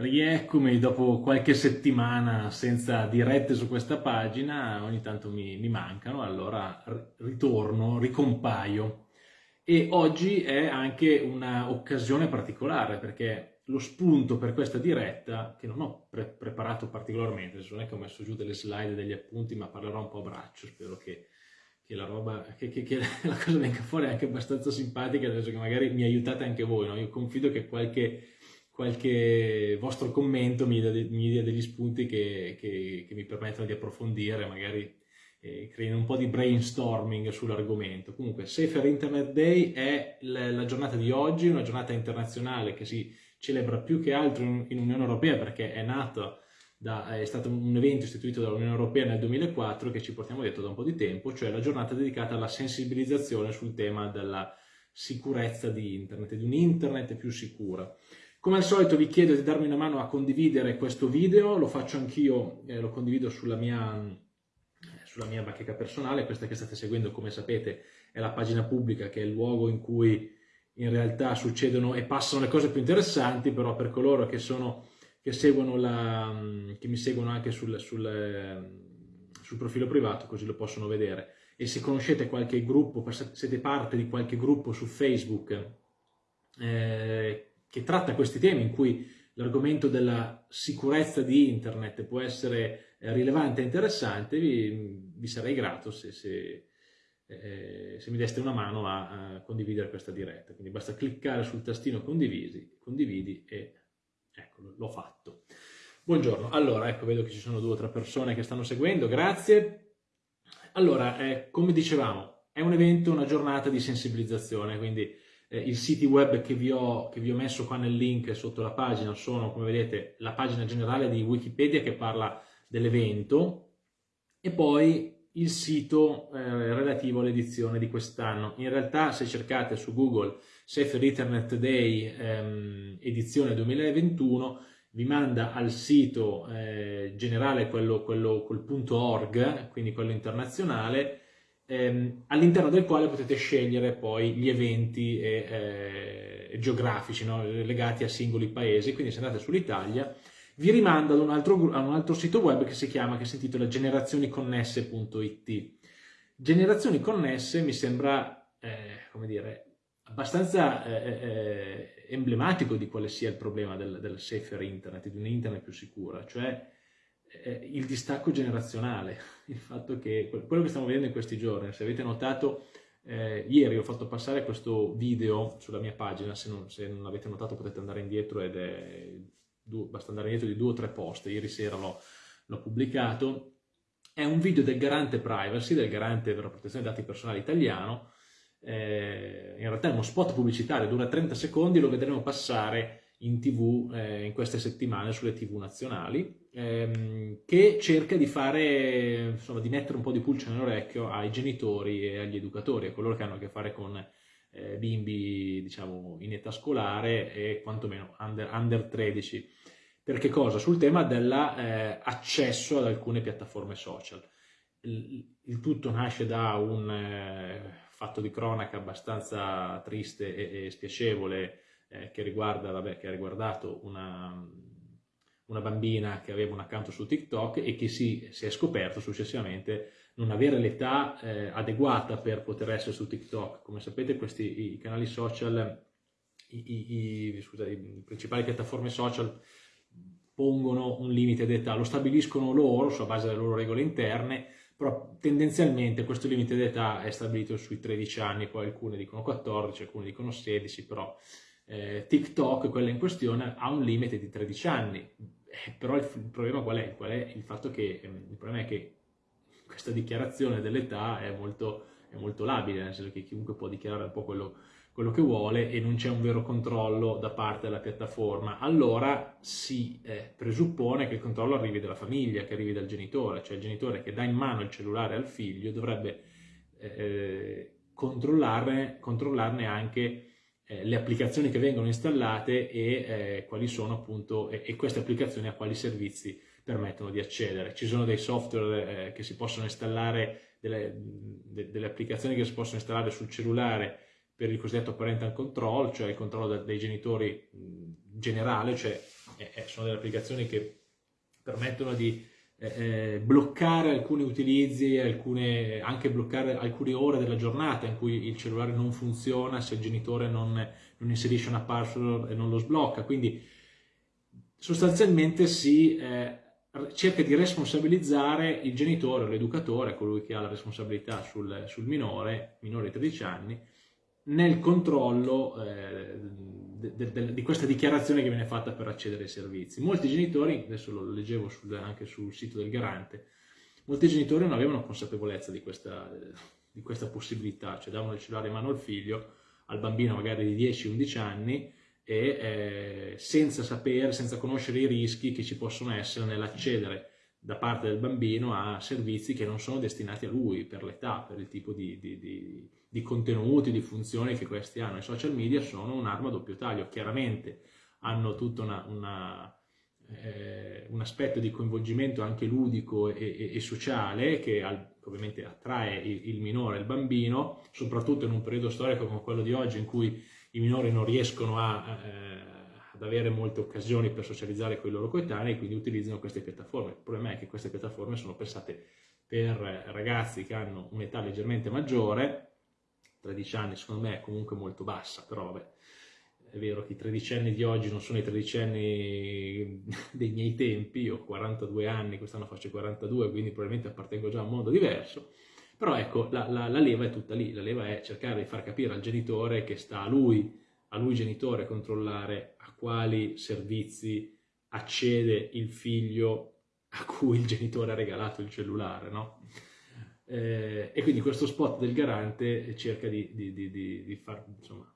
Rieccomi dopo qualche settimana senza dirette su questa pagina, ogni tanto mi, mi mancano, allora ritorno, ricompaio. E oggi è anche un'occasione particolare perché lo spunto per questa diretta, che non ho pre preparato particolarmente, non è che ho messo giù delle slide, degli appunti, ma parlerò un po' a braccio, spero che, che la roba, che, che, che, la cosa venga fuori anche abbastanza simpatica, senso che magari mi aiutate anche voi, no? Io confido che qualche qualche vostro commento mi dia, mi dia degli spunti che, che, che, mi permettono di approfondire, magari eh, creino un po' di brainstorming sull'argomento. Comunque, Safer Internet Day è la, la, giornata di oggi, una giornata internazionale che si celebra più che altro in, in Unione Europea perché è nata da, è stato un evento istituito dall'Unione Europea nel 2004 che ci portiamo dietro da un po' di tempo, cioè la giornata dedicata alla sensibilizzazione sul tema della sicurezza di Internet, di un Internet più sicura. Come al solito vi chiedo di darmi una mano a condividere questo video, lo faccio anch'io, eh, lo condivido sulla mia, eh, sulla mia bacheca personale, questa che state seguendo come sapete è la pagina pubblica che è il luogo in cui in realtà succedono e passano le cose più interessanti, però per coloro che, sono, che, la, che mi seguono anche sul, sul, sul profilo privato, così lo possono vedere. E se conoscete qualche gruppo, siete parte di qualche gruppo su Facebook, eh, che tratta questi temi in cui l'argomento della sicurezza di internet può essere eh, rilevante e interessante, vi, vi sarei grato se, se, eh, se, mi deste una mano a, a, condividere questa diretta. Quindi basta cliccare sul tastino condivisi, condividi e ecco, l'ho fatto. Buongiorno, allora ecco vedo che ci sono due o tre persone che stanno seguendo, grazie. Allora, eh, come dicevamo, è un evento, una giornata di sensibilizzazione, quindi eh, I siti web che vi, ho, che vi ho messo qua nel link sotto la pagina sono, come vedete, la pagina generale di Wikipedia che parla dell'evento e poi il sito eh, relativo all'edizione di quest'anno. In realtà se cercate su Google Safer Internet Day ehm, edizione 2021 vi manda al sito eh, generale quello, quello col punto .org, quindi quello internazionale, ehm, all'interno del quale potete scegliere poi gli eventi e, eh, geografici no? legati a singoli paesi, quindi se andate sull'Italia vi rimanda ad un, altro, a un altro sito web che si chiama, che si intitola generazioniconnesse.it. Generazioni connesse mi sembra, eh, come dire, abbastanza eh, eh, eh, emblematico di quale sia il problema del, del safer internet, di un internet più sicura, cioè il distacco generazionale, il fatto che quello che stiamo vedendo in questi giorni, se avete notato, eh, ieri ho fatto passare questo video sulla mia pagina, se non, se non avete notato potete andare indietro ed è, basta andare indietro di due o tre post, ieri sera l'ho pubblicato, è un video del garante privacy, del garante per la protezione dei dati personali italiano, eh, in realtà è uno spot pubblicitario, dura 30 secondi, lo vedremo passare in tv eh, in queste settimane sulle tv nazionali ehm, che cerca di fare insomma di mettere un po' di pulce nell'orecchio ai genitori e agli educatori a coloro che hanno a che fare con eh, bimbi diciamo in età scolare e quantomeno under, under 13 per che cosa? sul tema dell'accesso eh, ad alcune piattaforme social il, il tutto nasce da un eh, fatto di cronaca abbastanza triste e, e spiacevole eh, che, riguarda, vabbè, che ha riguardato una, una bambina che aveva un account su TikTok e che si, si è scoperto successivamente non avere l'età eh, adeguata per poter essere su TikTok. Come sapete questi i canali social, i, i, scusa, i principali piattaforme social pongono un limite d'età, lo stabiliscono loro sulla base delle loro regole interne, però tendenzialmente questo limite d'età è stabilito sui 13 anni, poi alcune dicono 14, alcune dicono 16, però eh, TikTok, quella in questione, ha un limite di 13 anni, eh, però il, il, problema qual è? qual è? Il fatto che, ehm, il problema è che questa dichiarazione dell'età è molto, è molto labile, nel senso che chiunque può dichiarare un po' quello, quello che vuole e non c'è un vero controllo da parte della piattaforma, allora si eh, presuppone che il controllo arrivi dalla famiglia, che arrivi dal genitore, cioè il genitore che dà in mano il cellulare al figlio dovrebbe eh, controllarne, controllarne anche eh, le applicazioni che vengono installate e eh, quali sono appunto e, e, queste applicazioni a quali servizi permettono di accedere. Ci sono dei software eh, che si possono installare, delle, de, delle, applicazioni che si possono installare sul cellulare per il cosiddetto parental control, cioè il controllo dei genitori mh, generale, cioè è sono delle applicazioni che permettono di eh, eh, bloccare alcuni utilizzi, alcune, anche bloccare alcune ore della giornata in cui il cellulare non funziona se il genitore non, non inserisce una password e non lo sblocca. Quindi sostanzialmente si eh, cerca di responsabilizzare il genitore o l'educatore, colui che ha la responsabilità sul, sul minore, minore di 13 anni, nel controllo eh, de, de, di questa dichiarazione che viene fatta per accedere ai servizi. Molti genitori, adesso lo leggevo sul, anche sul sito del garante, molti genitori non avevano consapevolezza di questa, di questa possibilità, cioè davano il cellulare in mano al figlio, al bambino magari di 10-11 anni, e eh, senza sapere, senza conoscere i rischi che ci possono essere nell'accedere da parte del bambino a servizi che non sono destinati a lui per l'età, per il tipo di, di, di di contenuti, di funzioni che questi hanno. I social media sono un'arma a doppio taglio, chiaramente hanno tutto una, una, eh, un aspetto di coinvolgimento anche ludico e, e, e sociale che al, ovviamente attrae il, il minore il bambino, soprattutto in un periodo storico come quello di oggi in cui i minori non riescono a, eh, ad avere molte occasioni per socializzare con i loro coetanei, quindi utilizzano queste piattaforme. Il problema è che queste piattaforme sono pensate per ragazzi che hanno un'età leggermente maggiore, 13 anni secondo me è comunque molto bassa, però vabbè, è vero che i tredicenni di oggi non sono i tredicenni dei miei tempi, io ho 42 anni, quest'anno faccio 42, quindi probabilmente appartengo già a un mondo diverso, però ecco, la, la, la, leva è tutta lì, la leva è cercare di far capire al genitore che sta a lui, a lui genitore, controllare quali servizi accede il figlio a cui il genitore ha regalato il cellulare, no? Eh, e quindi questo spot del garante cerca di, di, di, di far, insomma,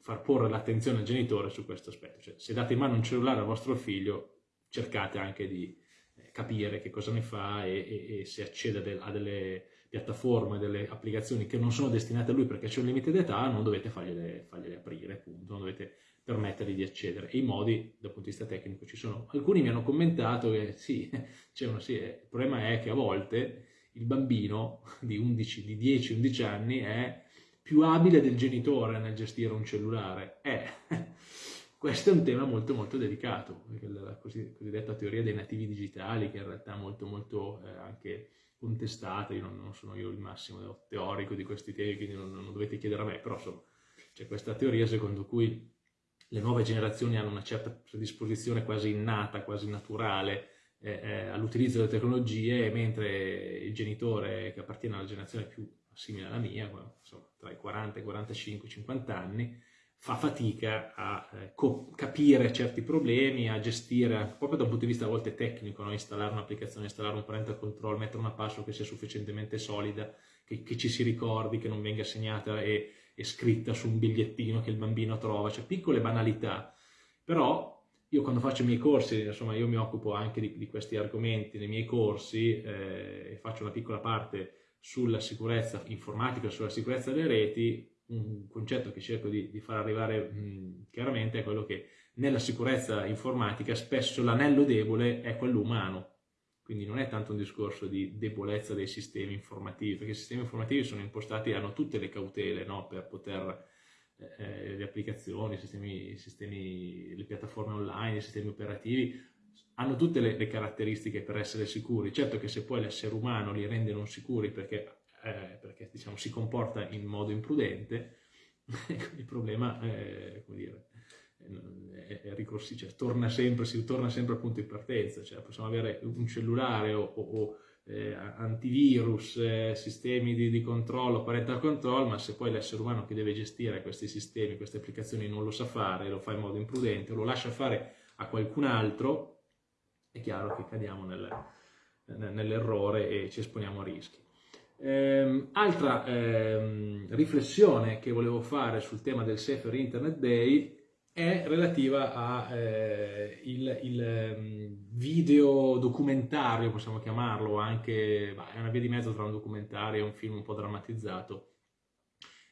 far, porre l'attenzione al genitore su questo aspetto. Cioè, se date in mano un cellulare al vostro figlio, cercate anche di eh, capire che cosa ne fa e, e, e se accede a delle piattaforme, delle applicazioni che non sono destinate a lui perché c'è un limite d'età, non dovete fargliele, fargliele aprire, appunto, non dovete permettergli di accedere. E i modi, dal punto di vista tecnico, ci sono. Alcuni mi hanno commentato che sì, uno, sì eh, il problema è che a volte il bambino di, 11, di 10-11 anni è più abile del genitore nel gestire un cellulare. Eh, questo è un tema molto molto delicato, la cosiddetta teoria dei nativi digitali, che in realtà è molto molto eh, anche contestata, io non, non, sono io il massimo teorico di questi temi, quindi non, non dovete chiedere a me, però insomma c'è questa teoria secondo cui le nuove generazioni hanno una certa predisposizione quasi innata, quasi naturale eh, eh, all'utilizzo delle tecnologie, mentre il genitore che appartiene alla generazione più simile alla mia, insomma, tra i 40 e i 45, 50 anni, fa fatica a eh, capire certi problemi, a gestire, proprio da un punto di vista a volte tecnico, no? installare un'applicazione, installare un parental control, mettere una password che sia sufficientemente solida, che, che ci si ricordi, che non venga segnata e, e, scritta su un bigliettino che il bambino trova, cioè piccole banalità, però io quando faccio i miei corsi, insomma io mi occupo anche di, di questi argomenti nei miei corsi eh, e faccio una piccola parte sulla sicurezza informatica, sulla sicurezza delle reti, un concetto che cerco di, di far arrivare mh, chiaramente è quello che nella sicurezza informatica spesso l'anello debole è quello umano, quindi non è tanto un discorso di debolezza dei sistemi informativi, perché i sistemi informativi sono impostati, hanno tutte le cautele no, per poter eh, le applicazioni, i sistemi, i sistemi, le piattaforme online, i sistemi operativi, hanno tutte le, le, caratteristiche per essere sicuri. Certo che se poi l'essere umano li rende non sicuri perché, eh, perché diciamo, si comporta in modo imprudente, il problema è, come dire, è, è ricorsi, cioè, torna sempre, si torna sempre al punto di partenza, cioè, possiamo avere un cellulare o, o eh, antivirus, eh, sistemi di, di, controllo, parental control, ma se poi l'essere umano che deve gestire questi sistemi, queste applicazioni non lo sa fare, lo fa in modo imprudente, lo lascia fare a qualcun altro, è chiaro che cadiamo nel, nell'errore e ci esponiamo a rischi. Eh, altra eh, riflessione che volevo fare sul tema del Safer Internet Day è relativa al eh, il, video documentario, possiamo chiamarlo, anche, bah, è una via di mezzo tra un documentario e un film un po' drammatizzato,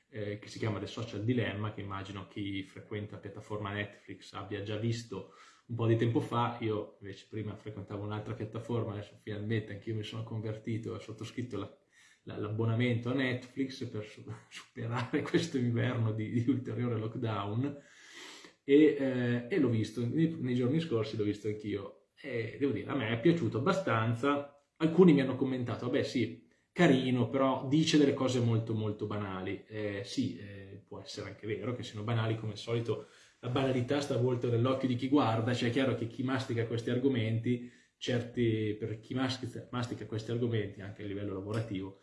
eh, che si chiama The Social Dilemma, che immagino chi frequenta la piattaforma Netflix abbia già visto un po' di tempo fa, io invece prima frequentavo un'altra piattaforma, adesso finalmente anch'io mi sono convertito ho sottoscritto l'abbonamento a Netflix per superare questo inverno di, di ulteriore lockdown, e, eh, e l'ho visto, nei, nei, giorni scorsi l'ho visto anch'io. E devo dire, a me è piaciuto abbastanza, alcuni mi hanno commentato, vabbè sì, carino, però dice delle cose molto molto banali, eh, sì, eh, può essere anche vero che siano banali come al solito, la banalità sta a volto nell'occhio di chi guarda, cioè è chiaro che chi mastica questi argomenti, certi, per chi mastica, mastica questi argomenti anche a livello lavorativo,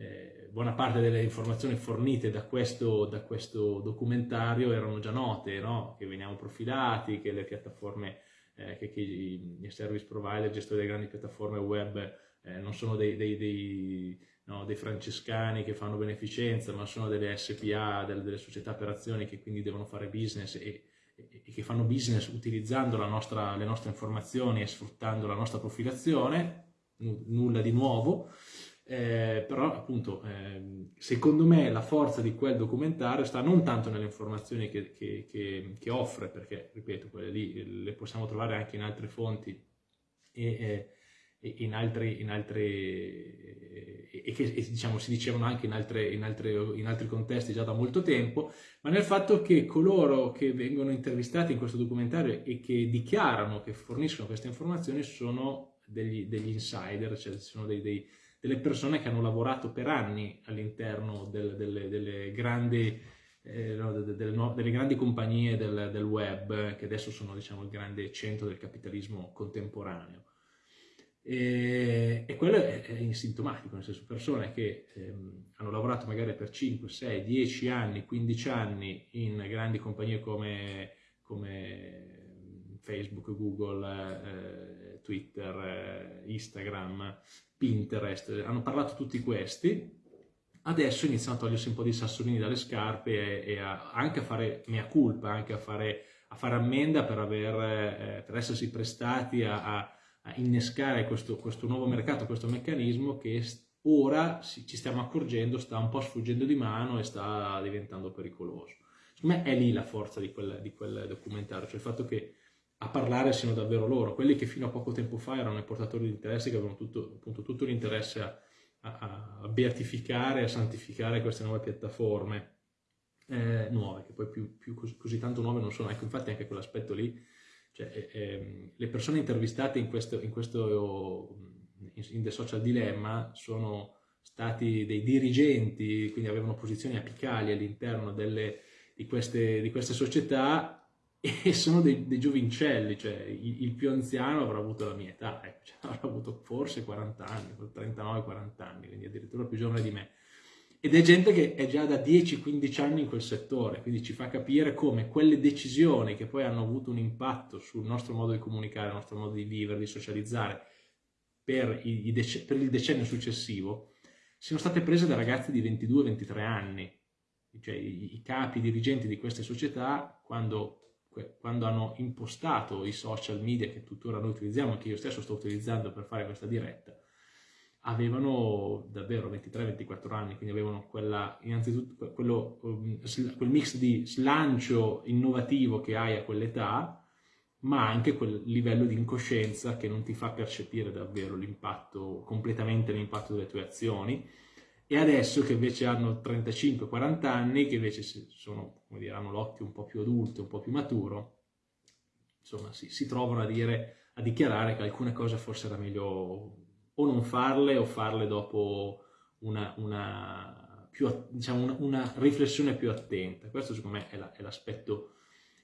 eh, buona parte delle informazioni fornite da questo, da questo documentario erano già note, no? che veniamo profilati, che le piattaforme, eh, che, che, i service provider, i gestori delle grandi piattaforme web eh, non sono dei, dei, dei, no, dei, francescani che fanno beneficenza, ma sono delle SPA, delle, delle società per azioni che quindi devono fare business e, e, che fanno business utilizzando nostra, le nostre informazioni e sfruttando la nostra profilazione, nulla di nuovo. Eh, però appunto eh, secondo me la forza di quel documentario sta non tanto nelle informazioni che, che, che, che, offre, perché ripeto, quelle lì le possiamo trovare anche in altre fonti e, e in, altri, in altri e che e, diciamo, si dicevano anche in, altre, in, altre, in altri contesti già da molto tempo, ma nel fatto che coloro che vengono intervistati in questo documentario e che dichiarano che forniscono queste informazioni sono degli, degli insider, cioè sono dei, dei delle persone che hanno lavorato per anni all'interno del, delle, delle, grandi, eh, no, delle, delle, grandi, compagnie del, del, web, che adesso sono diciamo, il grande centro del capitalismo contemporaneo. E, e quello è, è sintomatico, nel senso persone che ehm, hanno lavorato magari per 5, 6, 10 anni, 15 anni in grandi compagnie come, come Facebook, Google, eh, Twitter, eh, Instagram, Pinterest, hanno parlato tutti questi, adesso iniziano a togliersi un po' di sassolini dalle scarpe e, e a, anche a fare mea culpa, anche a fare, a fare ammenda per, aver, eh, per, essersi prestati a, a, innescare questo, questo, nuovo mercato, questo meccanismo che ora ci stiamo accorgendo sta un po' sfuggendo di mano e sta diventando pericoloso. Secondo me è lì la forza di quel, di quel documentario, cioè il fatto che a parlare siano davvero loro, quelli che fino a poco tempo fa erano i portatori di interesse, che avevano tutto, appunto, tutto l'interesse a, a, a, beatificare, a santificare queste nuove piattaforme eh, nuove, che poi più, più così, così, tanto nuove non sono. Ecco, infatti anche quell'aspetto lì, cioè, eh, le persone intervistate in questo, in, questo, in The Social Dilemma sono stati dei dirigenti, quindi avevano posizioni apicali all'interno di, di queste società e sono dei, dei giovincelli, cioè il, il, più anziano avrà avuto la mia età, ecco, cioè, avrà avuto forse 40 anni, 39-40 anni, quindi addirittura più giovane di me. Ed è gente che è già da 10-15 anni in quel settore, quindi ci fa capire come quelle decisioni che poi hanno avuto un impatto sul nostro modo di comunicare, il nostro modo di vivere, di socializzare per, i per il decennio successivo, siano state prese da ragazzi di 22-23 anni, cioè i, i capi dirigenti di queste società, quando quando hanno impostato i social media che tuttora noi utilizziamo, che io stesso sto utilizzando per fare questa diretta, avevano davvero 23-24 anni, quindi avevano quella, innanzitutto quello, um, quel mix di slancio innovativo che hai a quell'età, ma anche quel livello di incoscienza che non ti fa percepire davvero l'impatto, completamente l'impatto delle tue azioni, e adesso che invece hanno 35-40 anni, che invece sono, come dire, hanno l'occhio un po' più adulto, un po' più maturo, insomma si, si trovano a, dire, a dichiarare che alcune cose forse era meglio o non farle o farle dopo una, una, più, diciamo, una, una riflessione più attenta. Questo secondo me è, la, l'aspetto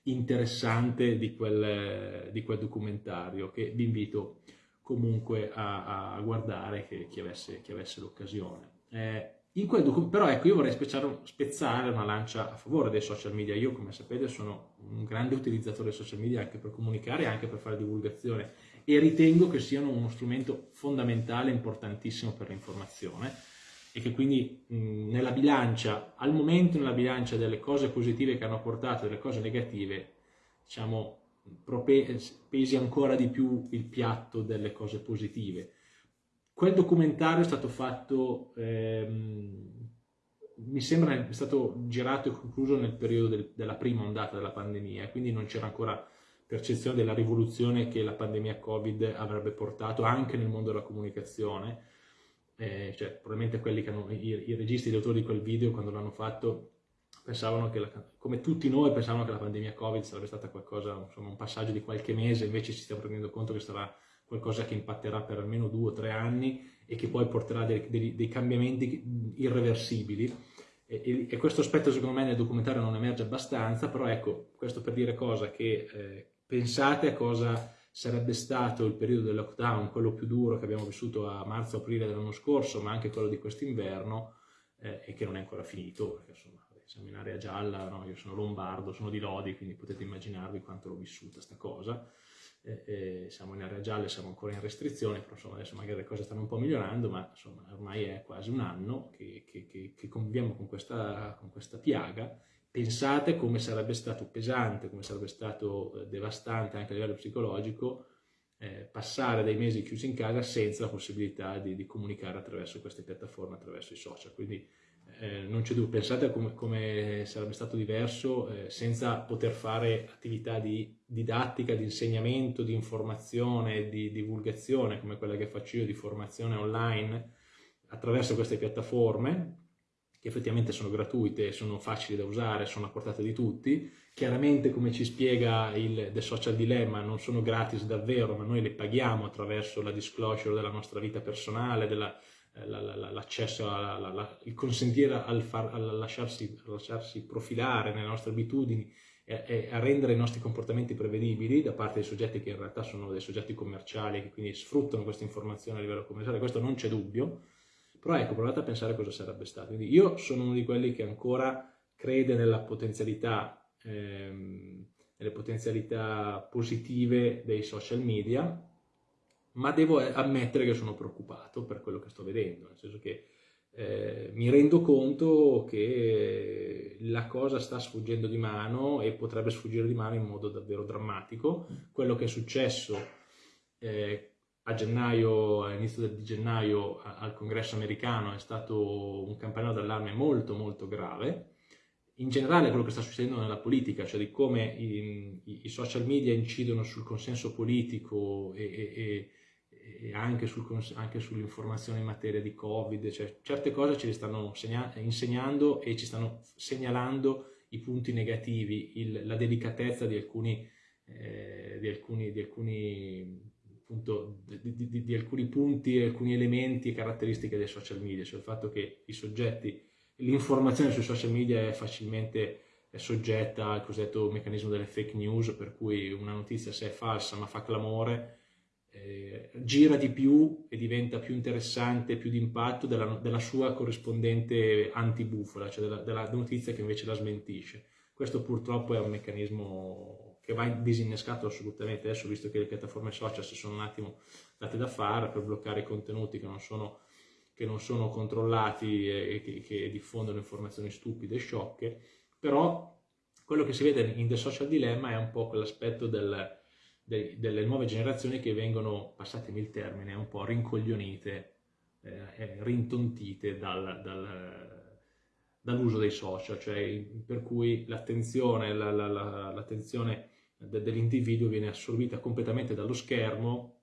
interessante di quel, di quel, documentario che vi invito comunque a, a guardare che, chi, avesse, avesse l'occasione. Eh, però ecco, io vorrei spezzare una lancia a favore dei social media. Io, come sapete, sono un grande utilizzatore dei social media anche per comunicare e anche per fare divulgazione e ritengo che siano uno strumento fondamentale, importantissimo per l'informazione e che quindi mh, nella bilancia, al momento nella bilancia delle cose positive che hanno portato e delle cose negative, diciamo, pesi ancora di più il piatto delle cose positive Quel documentario è stato fatto, ehm, mi sembra, è stato girato e concluso nel periodo del, della prima ondata della pandemia, quindi non c'era ancora percezione della rivoluzione che la pandemia Covid avrebbe portato anche nel mondo della comunicazione. Eh, cioè, probabilmente quelli che hanno, i, i registi, gli autori di quel video, quando l'hanno fatto, pensavano che, la, come tutti noi, pensavano che la pandemia Covid sarebbe stata qualcosa, insomma, un passaggio di qualche mese, invece ci stiamo rendendo conto che sarà qualcosa che impatterà per almeno due o tre anni e che poi porterà dei, dei, dei cambiamenti irreversibili. E, e, questo aspetto secondo me nel documentario non emerge abbastanza, però ecco, questo per dire cosa che eh, pensate a cosa sarebbe stato il periodo del lockdown, quello più duro che abbiamo vissuto a marzo-aprile dell'anno scorso, ma anche quello di quest'inverno, eh, e che non è ancora finito, perché insomma siamo in area gialla, no? io sono lombardo, sono di Lodi, quindi potete immaginarvi quanto l'ho vissuta sta cosa eh, siamo in area gialla, siamo ancora in restrizione, però insomma adesso magari le cose stanno un po' migliorando, ma insomma ormai è quasi un anno che, che, che, che conviviamo con questa, con questa, piaga. Pensate come sarebbe stato pesante, come sarebbe stato eh, devastante anche a livello psicologico eh, passare dei mesi chiusi in casa senza la possibilità di, di comunicare attraverso queste piattaforme, attraverso i social. Quindi eh, non c'è dubbio, pensate come, come, sarebbe stato diverso eh, senza poter fare attività di didattica, di insegnamento, di informazione, di divulgazione come quella che faccio io di formazione online attraverso queste piattaforme che effettivamente sono gratuite, sono facili da usare, sono a portata di tutti. Chiaramente, come ci spiega il The Social Dilemma, non sono gratis davvero, ma noi le paghiamo attraverso la disclosure della nostra vita personale, della, l'accesso, il consentire al, far, al lasciarsi, lasciarsi, profilare nelle nostre abitudini e, e, a rendere i nostri comportamenti prevedibili da parte dei soggetti che in realtà sono dei soggetti commerciali che quindi sfruttano questa informazione a livello commerciale, questo non c'è dubbio, però ecco, provate a pensare cosa sarebbe stato. Quindi io sono uno di quelli che ancora crede nella potenzialità, ehm, nelle potenzialità positive dei social media, ma devo ammettere che sono preoccupato per quello che sto vedendo, nel senso che eh, mi rendo conto che la cosa sta sfuggendo di mano e potrebbe sfuggire di mano in modo davvero drammatico. Quello che è successo eh, a gennaio, all'inizio di gennaio al congresso americano è stato un campanello d'allarme molto molto grave. In generale quello che sta succedendo nella politica, cioè di come i, i social media incidono sul consenso politico e, e, e anche, sul, anche sull'informazione in materia di Covid, cioè certe cose ci stanno insegnando e ci stanno segnalando i punti negativi, il, la delicatezza di alcuni, eh, di alcuni, di alcuni appunto, di, di, alcuni punti, alcuni elementi e caratteristiche dei social media, cioè il fatto che i soggetti, l'informazione sui social media è facilmente soggetta al cosiddetto meccanismo delle fake news, per cui una notizia se è falsa ma fa clamore, eh, gira di più e diventa più interessante, più d'impatto della, della, sua corrispondente antibufola, cioè della, della, notizia che invece la smentisce. Questo purtroppo è un meccanismo che va disinnescato assolutamente. Adesso, visto che le piattaforme social si sono un attimo date da fare per bloccare i contenuti che non sono, che non sono controllati e che, che diffondono informazioni stupide e sciocche, però quello che si vede in The Social Dilemma è un po' quell'aspetto del de, delle nuove generazioni che vengono, passatemi il termine, un po' rincoglionite, eh, rintontite dal, dal, dall'uso dei social, cioè per cui l'attenzione, la, la, la, dell'individuo viene assorbita completamente dallo schermo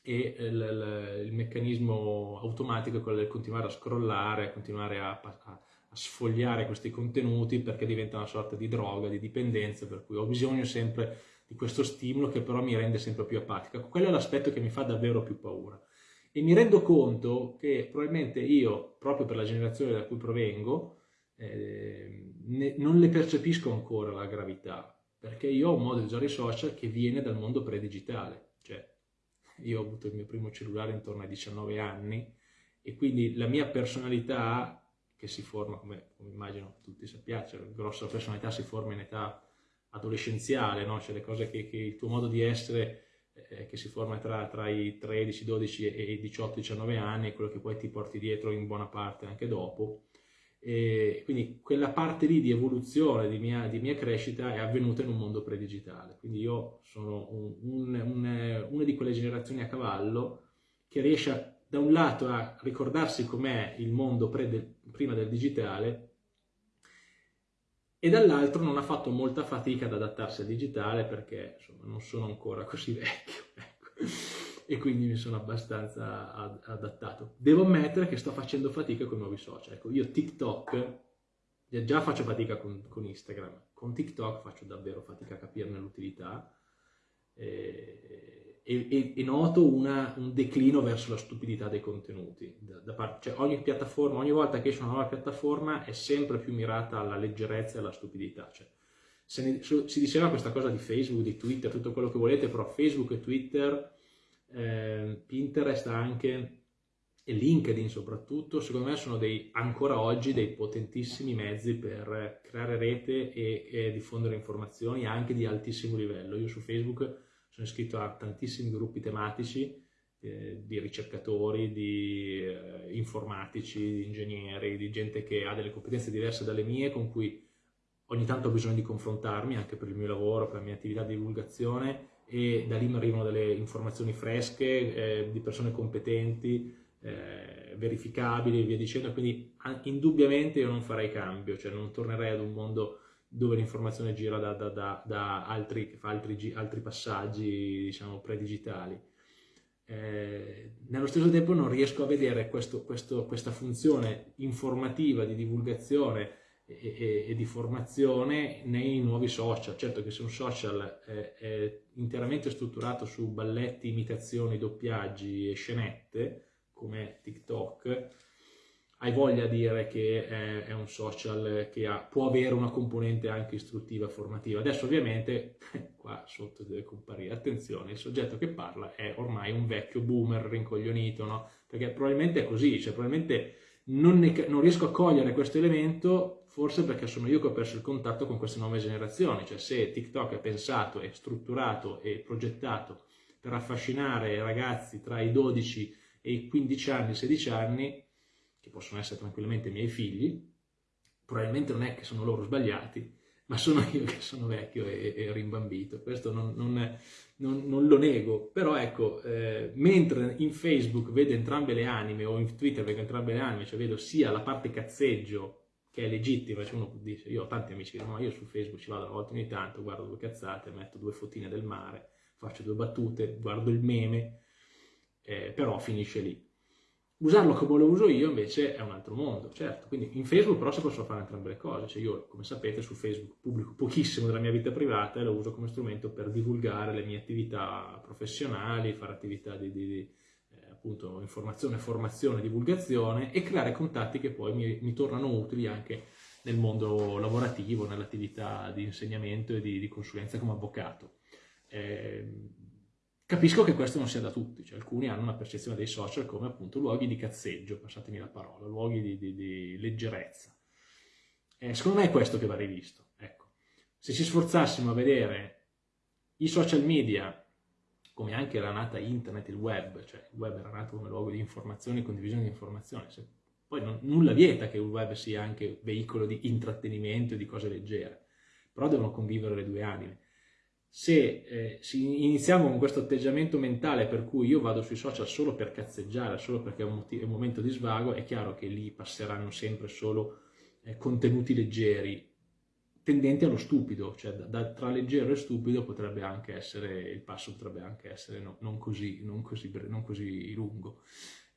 e il, il, meccanismo automatico è quello del continuare a scrollare, continuare a, a, sfogliare questi contenuti perché diventa una sorta di droga, di dipendenza, per cui ho bisogno sempre di questo stimolo che però mi rende sempre più apatica. Quello è l'aspetto che mi fa davvero più paura. E mi rendo conto che probabilmente io, proprio per la generazione da cui provengo, eh, ne, non le percepisco ancora la gravità, perché io ho un modo di usare i social che viene dal mondo pre-digitale. Cioè, io ho avuto il mio primo cellulare intorno ai 19 anni e quindi la mia personalità, che si forma, come, come immagino tutti sappiate, cioè, la grossa personalità si forma in età adolescenziale, no? cioè le cose che, che, il tuo modo di essere eh, che si forma tra, tra, i 13, 12 e i 18, 19 anni, quello che poi ti porti dietro in buona parte anche dopo. E quindi quella parte lì di evoluzione, di mia, di mia crescita è avvenuta in un mondo pre-digitale. Quindi io sono un, un, un, una di quelle generazioni a cavallo che riesce a, da un lato a ricordarsi com'è il mondo de, prima del digitale e dall'altro non ha fatto molta fatica ad adattarsi al digitale perché insomma, non sono ancora così vecchio ecco. e quindi mi sono abbastanza ad adattato. Devo ammettere che sto facendo fatica con i nuovi social. Ecco, io TikTok già faccio fatica con, con, Instagram, con TikTok faccio davvero fatica a capirne l'utilità e, e, e, noto una, un declino verso la stupidità dei contenuti. Da, da parte, cioè ogni piattaforma, ogni volta che esce una nuova piattaforma è sempre più mirata alla leggerezza e alla stupidità. Cioè, ne, si diceva questa cosa di Facebook, di Twitter, tutto quello che volete, però Facebook e Twitter, eh, Pinterest anche e LinkedIn soprattutto, secondo me sono dei, ancora oggi dei potentissimi mezzi per creare rete e, e, diffondere informazioni anche di altissimo livello. Io su Facebook sono iscritto a tantissimi gruppi tematici eh, di ricercatori, di eh, informatici, di ingegneri, di gente che ha delle competenze diverse dalle mie, con cui ogni tanto ho bisogno di confrontarmi anche per il mio lavoro, per la mia attività di divulgazione e da lì mi arrivano delle informazioni fresche eh, di persone competenti eh, verificabili e via dicendo, quindi indubbiamente io non farei cambio, cioè non tornerei ad un mondo dove l'informazione gira da, da, da, da altri, altri, altri passaggi, diciamo, predigitali. Eh, nello stesso tempo non riesco a vedere questo, questo, questa funzione informativa di divulgazione e, e, e, di formazione nei nuovi social. Certo che se un social è, è interamente strutturato su balletti, imitazioni, doppiaggi e scenette, come TikTok, hai voglia di dire che è, è un social che ha, può avere una componente anche istruttiva, formativa. Adesso ovviamente qua sotto deve comparire, attenzione, il soggetto che parla è ormai un vecchio boomer rincoglionito, no? Perché probabilmente è così, cioè probabilmente non, ne, non riesco a cogliere questo elemento forse perché sono io che ho perso il contatto con queste nuove generazioni, cioè se TikTok è pensato, è strutturato e progettato per affascinare ragazzi tra i 12 e i 15 anni, 16 anni, che possono essere tranquillamente i miei figli, probabilmente non è che sono loro sbagliati, ma sono io che sono vecchio e, e rimbambito, questo non, non, non, non, lo nego, però ecco, eh, mentre in Facebook vedo entrambe le anime o in Twitter vedo entrambe le anime, cioè vedo sia la parte cazzeggio che è legittima, cioè uno dice, io ho tanti amici che dicono, ma io su Facebook ci vado una volta ogni tanto, guardo due cazzate, metto due fotine del mare, faccio due battute, guardo il meme, eh, però finisce lì. Usarlo come lo uso io invece è un altro mondo, certo, quindi in Facebook però si possono fare entrambe le cose, cioè io come sapete su Facebook pubblico pochissimo della mia vita privata e lo uso come strumento per divulgare le mie attività professionali, fare attività di, di, di eh, appunto informazione, formazione, divulgazione e creare contatti che poi mi, mi tornano utili anche nel mondo lavorativo, nell'attività di insegnamento e di, di consulenza come avvocato. Eh, Capisco che questo non sia da tutti, cioè alcuni hanno una percezione dei social come appunto luoghi di cazzeggio, passatemi la parola, luoghi di, di, di leggerezza. Eh, secondo me è questo che va rivisto. Ecco. Se ci sforzassimo a vedere i social media, come anche era nata internet, il web, cioè il web era nato come luogo di informazione e condivisione di informazione, se, poi non, nulla vieta che il web sia anche veicolo di intrattenimento e di cose leggere, però devono convivere le due anime se eh, iniziamo con questo atteggiamento mentale per cui io vado sui social solo per cazzeggiare, solo perché è un, è un momento di svago, è chiaro che lì passeranno sempre solo eh, contenuti leggeri, tendenti allo stupido, cioè da, da, tra leggero e stupido potrebbe anche essere, il passo potrebbe anche essere no, non, così, non, così, non così lungo.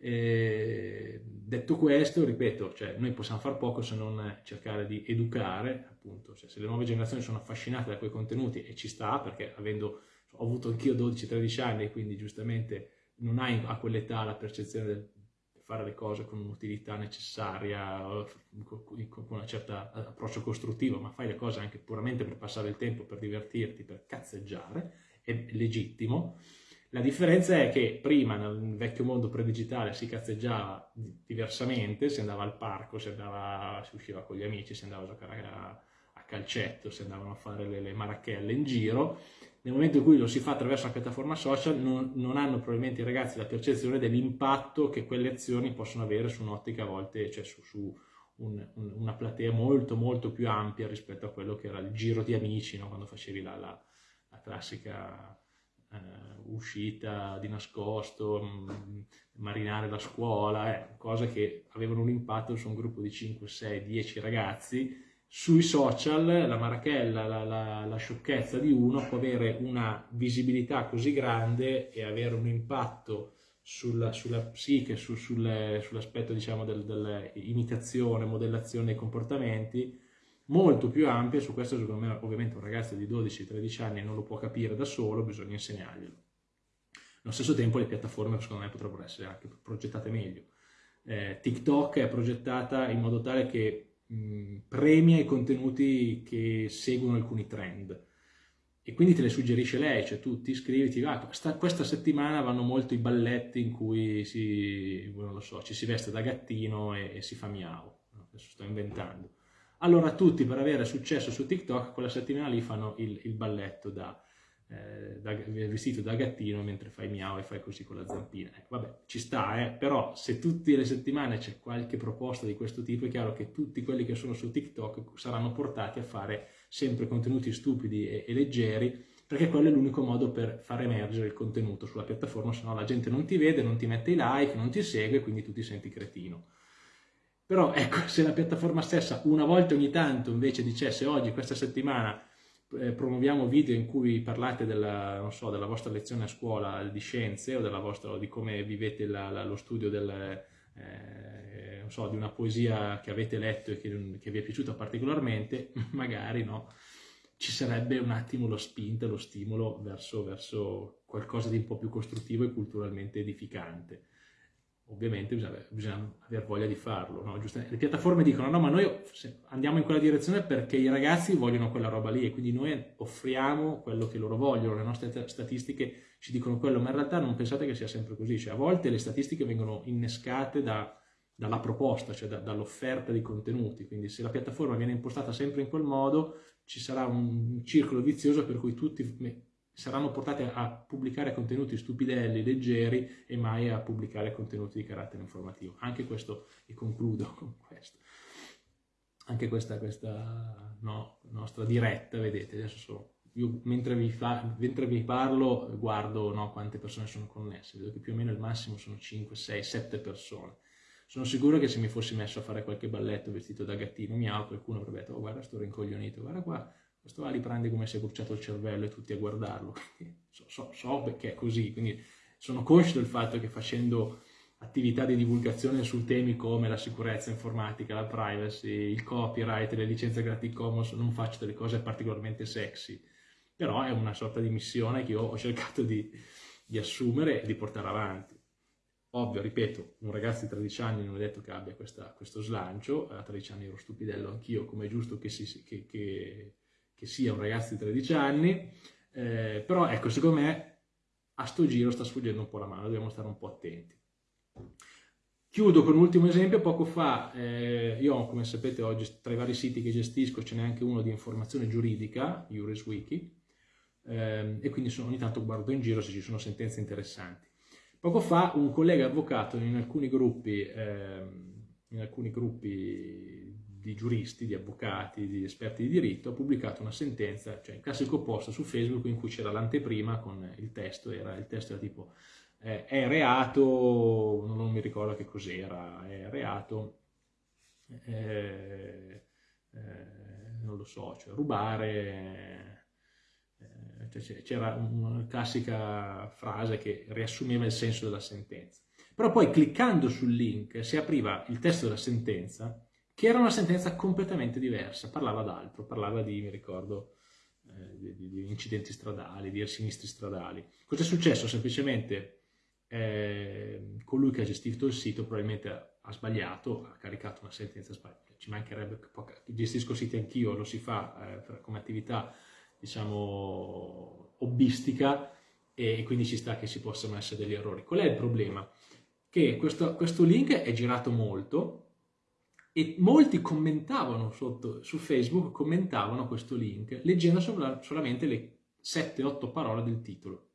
Eh, detto questo, ripeto, cioè, noi possiamo fare poco se non cercare di educare, appunto, cioè, se le nuove generazioni sono affascinate da quei contenuti e ci sta, perché avendo, ho avuto anch'io 12-13 anni e quindi giustamente non hai a quell'età la percezione del fare le cose con un'utilità necessaria, con un certo approccio costruttivo, ma fai le cose anche puramente per passare il tempo, per divertirti, per cazzeggiare, è legittimo. La differenza è che prima nel vecchio mondo predigitale si cazzeggiava diversamente, si andava al parco, si, andava, si usciva con gli amici, si andava a giocare a, a calcetto, si andavano a fare le, le, marachelle in giro. Nel momento in cui lo si fa attraverso una piattaforma social non, non hanno probabilmente i ragazzi la percezione dell'impatto che quelle azioni possono avere su un'ottica a volte, cioè su, su un, un, una platea molto molto più ampia rispetto a quello che era il giro di amici, no? quando facevi la, la, la classica uh, uscita di nascosto, mh, mm, marinare la scuola, eh, cose che avevano un impatto su un gruppo di 5, 6, 10 ragazzi. Sui social la marachella, la, la, la sciocchezza di uno può avere una visibilità così grande e avere un impatto sulla, sulla psiche, su, sull'aspetto diciamo del, dell'imitazione, modellazione dei comportamenti, molto più ampia, su questo secondo me ovviamente un ragazzo di 12-13 anni non lo può capire da solo, bisogna insegnarglielo. Allo stesso tempo le piattaforme secondo me potrebbero essere anche progettate meglio. Eh, TikTok è progettata in modo tale che mh, premia i contenuti che seguono alcuni trend e quindi te le suggerisce lei, cioè tu ti iscriviti, ah, sta, questa settimana vanno molto i balletti in cui si, so, ci si veste da gattino e, e si fa miau, adesso sto inventando. Allora tutti per avere successo su TikTok quella settimana lì fanno il, il balletto da, eh, da, vestito da gattino mentre fai miau e fai così con la zampina. Eh, vabbè, ci sta, eh? però se tutte le settimane c'è qualche proposta di questo tipo è chiaro che tutti quelli che sono su TikTok saranno portati a fare sempre contenuti stupidi e, e leggeri, perché quello è l'unico modo per far emergere il contenuto sulla piattaforma, se no la gente non ti vede, non ti mette i like, non ti segue, quindi tu ti senti cretino. Però ecco, se la piattaforma stessa una volta ogni tanto invece dicesse oggi, questa settimana, eh, promuoviamo video in cui parlate della, so, della, vostra lezione a scuola di scienze o, vostra, o di come vivete la, la, lo studio del, eh, so, di una poesia che avete letto e che, che, vi è piaciuta particolarmente, magari no, ci sarebbe un attimo lo spinta, lo stimolo verso, verso qualcosa di un po' più costruttivo e culturalmente edificante ovviamente bisogna, bisogna aver voglia di farlo. No? Le piattaforme dicono no, ma noi andiamo in quella direzione perché i ragazzi vogliono quella roba lì e quindi noi offriamo quello che loro vogliono, le nostre statistiche ci dicono quello, ma in realtà non pensate che sia sempre così, cioè a volte le statistiche vengono innescate da, dalla proposta, cioè da, dall'offerta di contenuti, quindi se la piattaforma viene impostata sempre in quel modo ci sarà un circolo vizioso per cui tutti saranno portate a pubblicare contenuti stupidelli, leggeri e mai a pubblicare contenuti di carattere informativo. Anche questo, e concludo con questo, anche questa, questa no, nostra diretta, vedete, adesso sono, io mentre vi, fa, mentre vi parlo guardo no, quante persone sono connesse, vedo che più o meno il massimo sono 5, 6, 7 persone. Sono sicuro che se mi fossi messo a fare qualche balletto vestito da gattino miau, qualcuno avrebbe detto, oh guarda sto rincoglionito, guarda qua, questo qua li prende come se è bruciato il cervello e tutti a guardarlo, so, so, so perché è così, quindi sono conscio del fatto che facendo attività di divulgazione su temi come la sicurezza informatica, la privacy, il copyright, le licenze Creative Commons, non faccio delle cose particolarmente sexy, però è una sorta di missione che io ho cercato di, di assumere e di portare avanti. Ovvio, ripeto, un ragazzo di 13 anni non è detto che abbia questa, questo slancio, a 13 anni ero stupidello anch'io, come è giusto che, si, che, che che sia un ragazzo di 13 anni, eh, però ecco, secondo me a sto giro sta sfuggendo un po' la mano, dobbiamo stare un po' attenti. Chiudo con un ultimo esempio, poco fa eh, io come sapete oggi tra i vari siti che gestisco ce n'è anche uno di informazione giuridica, JurisWiki, eh, e quindi sono, ogni tanto guardo in giro se ci sono sentenze interessanti. Poco fa un collega avvocato in alcuni gruppi, ehm, in alcuni gruppi di giuristi, di avvocati, di esperti di diritto, ha pubblicato una sentenza, cioè il classico post su Facebook in cui c'era l'anteprima con il testo, era, il testo era tipo eh, è reato, non mi ricordo che cos'era, è reato, eh, eh, non lo so, cioè rubare, eh, cioè c'era una classica frase che riassumeva il senso della sentenza. Però poi cliccando sul link si apriva il testo della sentenza che era una sentenza completamente diversa, parlava d'altro, parlava di, mi ricordo, eh, di, di, incidenti stradali, di sinistri stradali. Cosa è successo? Semplicemente eh, colui che ha gestito il sito probabilmente ha, ha sbagliato, ha caricato una sentenza sbagliata, ci mancherebbe gestisco siti anch'io, lo si fa eh, come attività, diciamo, hobbistica e quindi ci sta che si possano essere degli errori. Qual è il problema? Che questo, questo link è girato molto, e molti commentavano sotto, su Facebook, commentavano questo link leggendo solamente le 7-8 parole del titolo.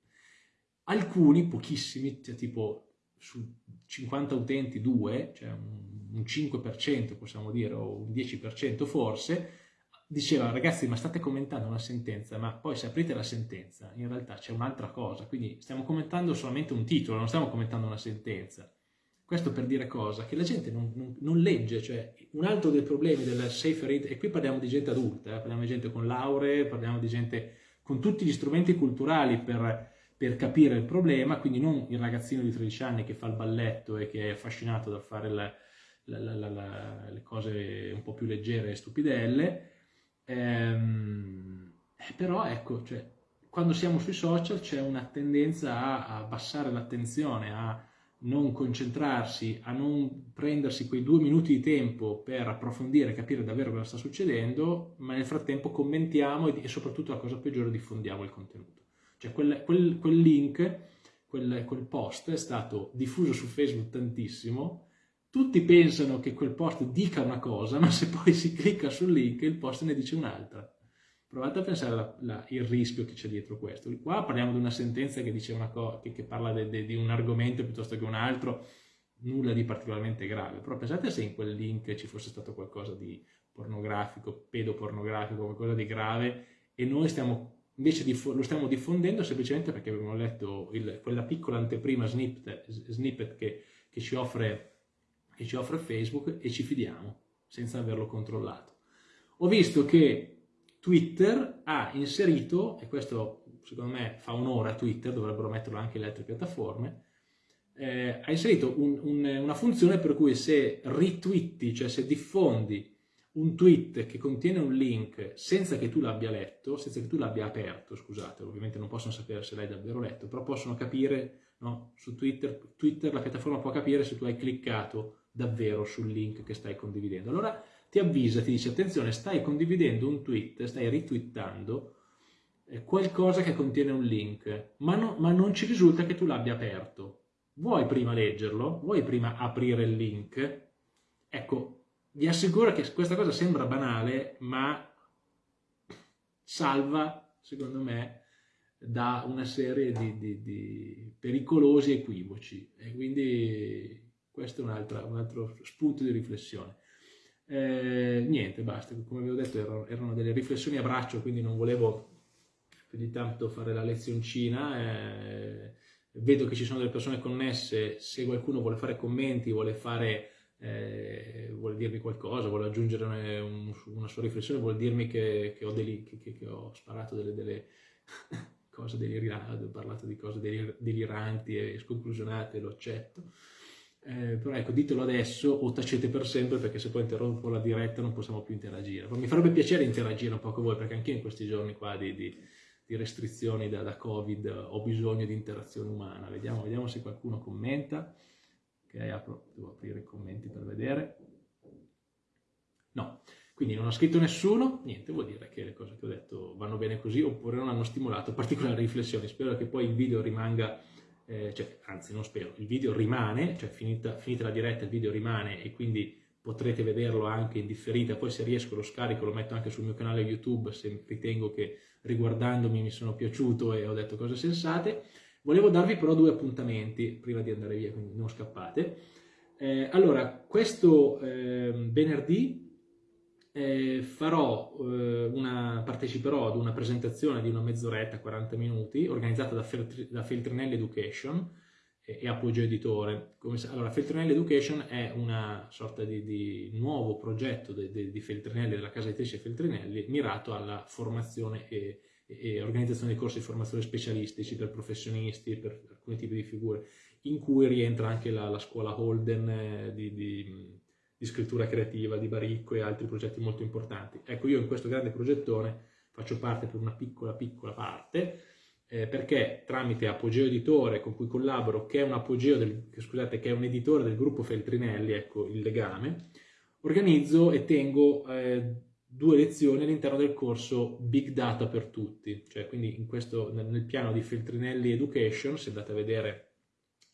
Alcuni, pochissimi, cioè tipo su 50 utenti 2, cioè un 5% possiamo dire, o un 10% forse, diceva ragazzi ma state commentando una sentenza, ma poi se aprite la sentenza in realtà c'è un'altra cosa, quindi stiamo commentando solamente un titolo, non stiamo commentando una sentenza. Questo per dire cosa? Che la gente non, non, non legge, cioè un altro dei problemi del safer read, e qui parliamo di gente adulta, eh, parliamo di gente con lauree, parliamo di gente con tutti gli strumenti culturali per, per per capire il problema, quindi non il ragazzino di 13 anni che fa il balletto e che è affascinato dal fare la, la, la, le cose un po' più leggere e stupidelle, ehm, eh, però ecco, cioè, quando siamo sui social c'è una tendenza a, a abbassare l'attenzione, a non concentrarsi, a non prendersi quei due minuti di tempo per approfondire e capire davvero cosa sta succedendo, ma nel frattempo commentiamo e, soprattutto la cosa peggiore diffondiamo il contenuto. Cioè quel, quel, quel link, quel, quel post è stato diffuso su Facebook tantissimo, tutti pensano che quel post dica una cosa, ma se poi si clicca sul link il post ne dice un'altra. Provate a pensare al rischio che c'è dietro questo. Qua parliamo di una sentenza che, dice una che, che parla de, de, di un argomento piuttosto che un altro, nulla di particolarmente grave. Però pensate se in quel link ci fosse stato qualcosa di pornografico, pedopornografico, qualcosa di grave, e noi stiamo, invece lo stiamo diffondendo semplicemente perché abbiamo letto il, quella piccola anteprima snippet, snippet che, che, ci offre, che ci offre Facebook e ci fidiamo senza averlo controllato. Ho visto che Twitter ha inserito, e questo secondo me fa onore a Twitter, dovrebbero metterlo anche le altre piattaforme, eh, ha inserito un, un, una funzione per cui se ritwitti, cioè se diffondi un tweet che contiene un link senza che tu l'abbia letto, senza che tu l'abbia aperto, scusate, ovviamente non possono sapere se l'hai davvero letto, però possono capire, no, su Twitter, Twitter la piattaforma può capire se tu hai cliccato davvero sul link che stai condividendo. Allora ti avvisa, ti dice attenzione, stai condividendo un tweet, stai ritwittando eh, qualcosa che contiene un link, ma, no, ma non ci risulta che tu l'abbia aperto. Vuoi prima leggerlo? Vuoi prima aprire il link? Ecco, vi assicuro che questa cosa sembra banale, ma salva, secondo me, da una serie di, di, di pericolosi equivoci. E quindi questo è un altro, un altro spunto di riflessione. Eh, niente, basta, come vi ho detto erano, erano, delle riflessioni a braccio, quindi non volevo più di tanto fare la lezioncina. Eh, vedo che ci sono delle persone connesse, se qualcuno vuole fare commenti, vuole, fare, eh, vuole dirmi qualcosa, vuole aggiungere un, una sua riflessione, vuole dirmi che, che, ho, deli, che, che ho, sparato delle, delle cose deliranti, ho parlato di cose deliranti e sconclusionate, lo accetto. Eh, però ecco, ditelo adesso o tacete per sempre perché se poi interrompo la diretta non possiamo più interagire. Però mi farebbe piacere interagire un po' con voi perché anche in questi giorni qua di, di, di restrizioni da, da, Covid ho bisogno di interazione umana. Vediamo, vediamo se qualcuno commenta. Ok, apro, devo aprire i commenti per vedere. No, quindi non ha scritto nessuno, niente, vuol dire che le cose che ho detto vanno bene così oppure non hanno stimolato particolari riflessioni. Spero che poi il video rimanga eh, cioè, anzi non spero, il video rimane, cioè finita, finita la diretta il video rimane e quindi potrete vederlo anche in differita, poi se riesco lo scarico, lo metto anche sul mio canale YouTube se ritengo che riguardandomi mi sono piaciuto e ho detto cose sensate. Volevo darvi però due appuntamenti prima di andare via, quindi non scappate. Eh, allora, questo eh, venerdì eh, farò eh, una, parteciperò ad una presentazione di una mezz'oretta, 40 minuti, organizzata da, Feltri, da Feltrinelli Education e, e Appoggio Editore. Come, allora, Feltrinelli Education è una sorta di, di nuovo progetto de, de, di Feltrinelli, della casa editrice Feltrinelli, mirato alla formazione e, e, organizzazione di corsi di formazione specialistici per professionisti, per alcuni tipi di figure, in cui rientra anche la, la scuola Holden eh, di, di di scrittura creativa, di Baricco e altri progetti molto importanti. Ecco, io in questo grande progettone faccio parte per una piccola, piccola parte, eh, perché tramite Apogeo Editore, con cui collaboro, che è un apogeo del, scusate, che è un editore del gruppo Feltrinelli, ecco il legame, organizzo e tengo eh, due lezioni all'interno del corso Big Data per tutti, cioè quindi in questo, nel, nel piano di Feltrinelli Education, se andate a vedere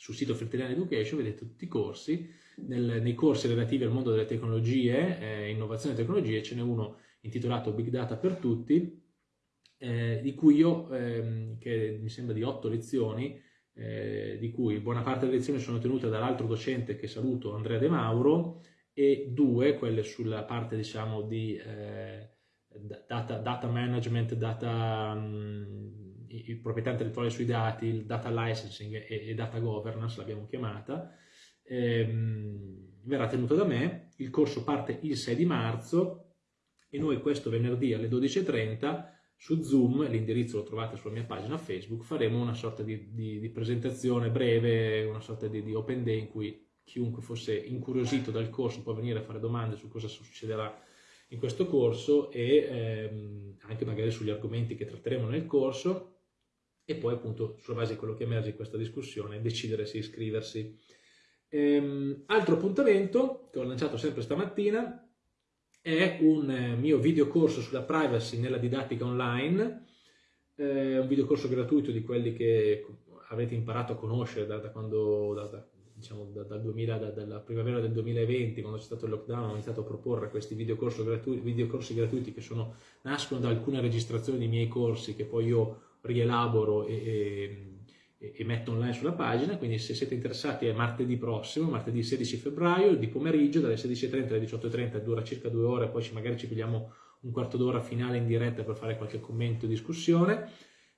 sul sito Feltrinelli Education, vedete tutti i corsi, nel, nei corsi relativi al mondo delle tecnologie, eh, innovazione e tecnologie, ce n'è uno intitolato Big Data per tutti, eh, di cui io, ehm, che mi sembra di otto lezioni, eh, di cui buona parte delle lezioni sono tenute dall'altro docente che saluto, Andrea De Mauro, e due, quelle sulla parte diciamo di eh, data, data, management, data, um, il proprietà intellettuale sui dati, il data licensing e, e data governance l'abbiamo chiamata, ehm, verrà tenuto da me, il corso parte il 6 di marzo e noi questo venerdì alle 12.30 su Zoom, l'indirizzo lo trovate sulla mia pagina Facebook, faremo una sorta di, di, di presentazione breve, una sorta di, di open day in cui chiunque fosse incuriosito dal corso può venire a fare domande su cosa succederà in questo corso e ehm, anche magari sugli argomenti che tratteremo nel corso e poi appunto sulla base di quello che emerge in questa discussione decidere se iscriversi. Ehm, altro appuntamento che ho lanciato sempre stamattina è un eh, mio videocorso sulla privacy nella didattica online, eh, un videocorso gratuito di quelli che avete imparato a conoscere da, da quando, da, da, diciamo, da, dal 2000, da, dalla primavera del 2020, quando c'è stato il lockdown, ho iniziato a proporre questi videocorsi gratuiti, videocorsi gratuiti che sono, nascono da alcune registrazioni di miei corsi che poi io rielaboro e, e, e, metto online sulla pagina, quindi se siete interessati è martedì prossimo, martedì 16 febbraio, di pomeriggio, dalle 16.30 alle 18.30, dura circa due ore, poi magari ci pigliamo un quarto d'ora finale in diretta per fare qualche commento o discussione.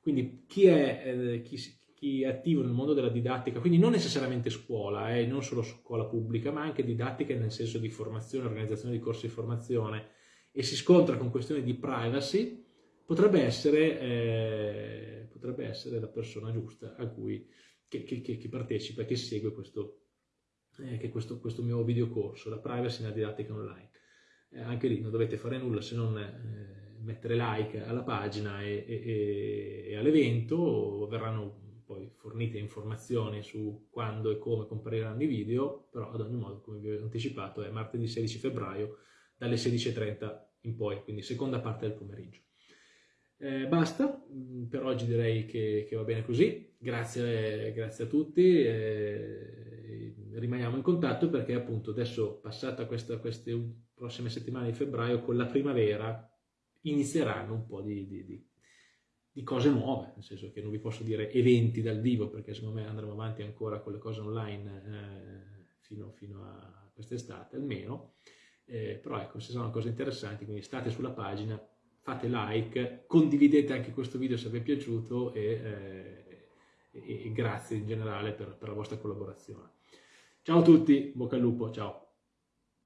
Quindi chi è, eh, chi, chi è attivo nel mondo della didattica, quindi non necessariamente scuola, eh, non solo scuola pubblica, ma anche didattica nel senso di formazione, organizzazione di corsi di formazione, e si scontra con questioni di privacy, potrebbe essere, eh, potrebbe essere la persona giusta a cui, che, che, che partecipa, che segue questo, eh, questo, questo mio videocorso, la privacy nella didattica online. Eh, anche lì non dovete fare nulla se non eh, mettere like alla pagina e, e, e all'evento, verranno poi fornite informazioni su quando e come compariranno i video, però ad ogni modo, come vi ho anticipato, è martedì 16 febbraio dalle 16.30 in poi, quindi seconda parte del pomeriggio. Eh, basta, mm, per oggi direi che, che va bene così, grazie, grazie a tutti, eh, rimaniamo in contatto perché appunto adesso passata questa, queste prossime settimane di febbraio con la primavera inizieranno un po' di, di, di di cose nuove, nel senso che non vi posso dire eventi dal vivo perché secondo me andremo avanti ancora con le cose online eh, fino, fino, a quest'estate almeno, eh, però ecco, se sono cose interessanti, quindi state sulla pagina, fate like, condividete anche questo video se vi è piaciuto e, eh, e, grazie in generale per, per la vostra collaborazione. Ciao a tutti, bocca al lupo, ciao!